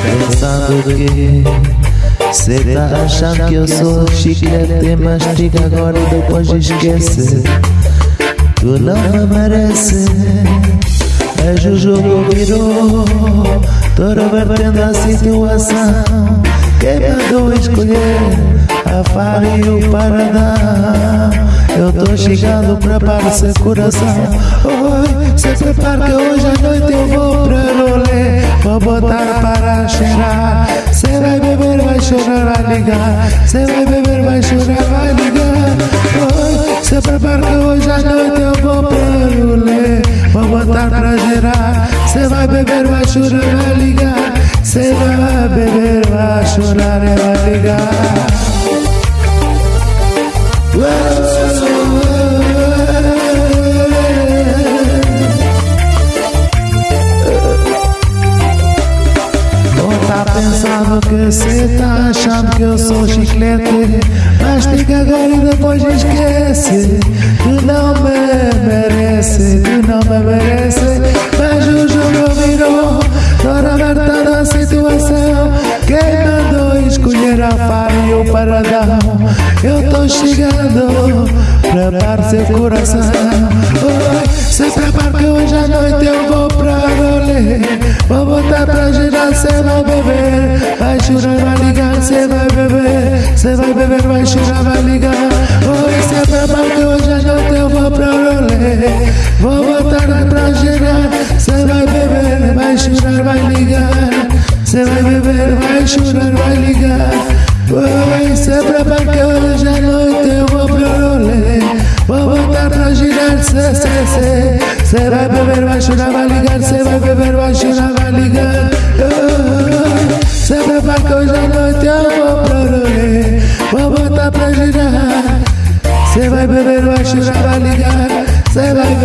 pensando que Cê tá achando que eu sou chiclete Mastiga agora e depois esquece Tu não me merece É Juju virou. Toda vertendo a situação. Quem mandou escolher? A farra e o paradão eu tô chegando, prepara seu coração. Oi, se prepara que hoje à noite eu vou pra rolê. Vou botar chorar, vai ligar Cê vai beber, vai chorar, vai ligar Oi, se prepara que hoje à noite eu vou pra rolê Vou botar pra gerar va vai beber, vai chorar, vai ligar va vai beber, vai chorar e vai ligar pensando que cê tá achando que eu sou chiclete? Mastiga agora e depois esquece Tu não me merece, tu não me merece. Mas o jogo virou Toda aberta da situação. Quem mandou escolher a farinha e o paradão? Eu tô chegando Prepare seu coração. Oi, se prepara que hoje à noite eu vou pra Vou botar pra girar, cê vai beber. Vai chorar, vai ligar, cê vai beber. Cê vai beber, vai chorar, vai ligar. Oi, se prepara que hoje à noite eu vou pra rolê. Vou botar pra girar, cê vai beber. Vai chorar, vai ligar. Cê vai beber, vai chorar, vai ligar. Oi, se prepara que hoje à noite eu vou pra rolê. Vou botar pra girar, cê, cê, cê Se va a beber, Bashura va a ligar, se va a beber, Bashura va a ligar. Se me marcou hoje à noite, eu vou prover, vou botar pra girar. Você vai beber, vai chorar, vai ligar. Você vai